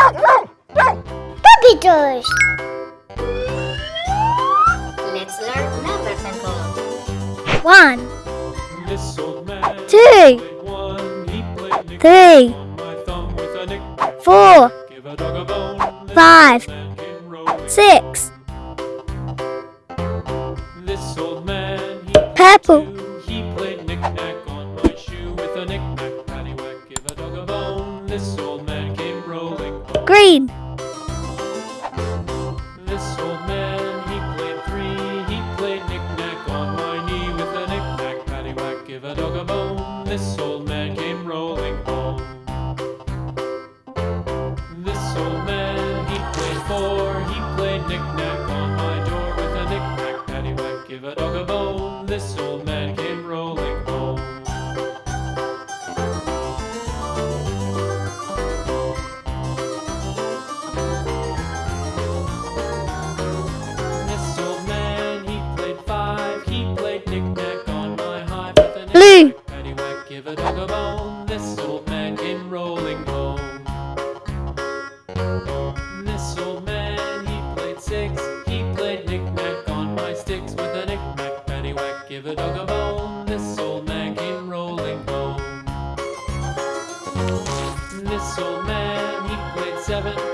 Puppy toys. Let's learn numbers and colors. One, This old man two, one. He played Nick three, on my thumb with a nick. four, Give a dog a bone. Five. old man came rolling. six, This old man he Purple. He played knick-knack on my shoe with a knick-knack paddywhack. Give a dog a bone. This green, This old man he played three. He played knick-knack on my knee with a knick-knack paddywhack. Give a dog a bone. This old man came rolling home. This old man, he played four. He played knick-knack on my door with a knick-knack paddywhack. Give a dog a bone. This old man Give a dog a bone. This old man came rolling home. This old man, he played six. He played knick-knack on my sticks with a knick-knack paddywhack. Give a dog a bone. This old man came rolling home. This old man, he played seven.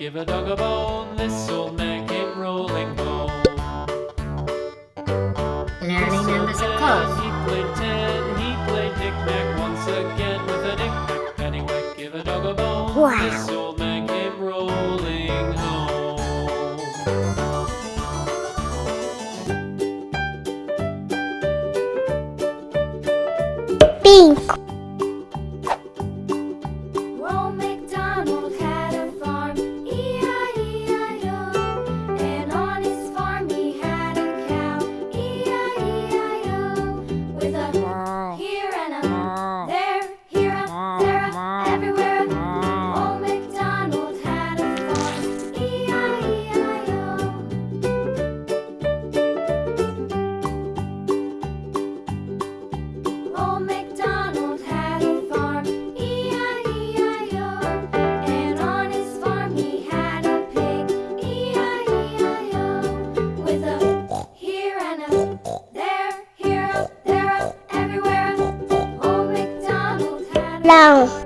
Give a dog a bone. This old man came rolling home. Learning numbers and Then. He played ten. He played knick-knack once again with a knick-knack paddywhack. Give a dog a bone. Wow. 让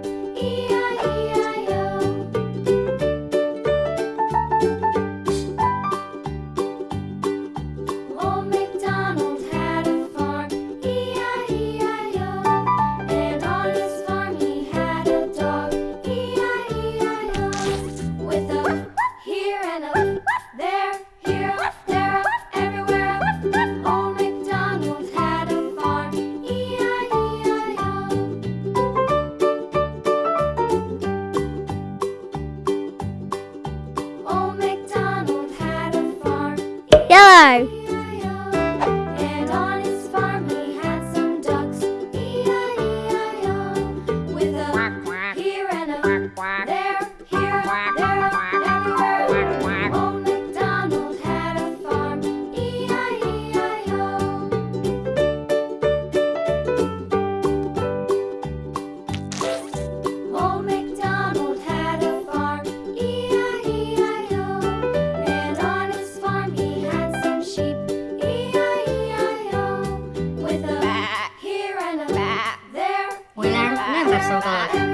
收到。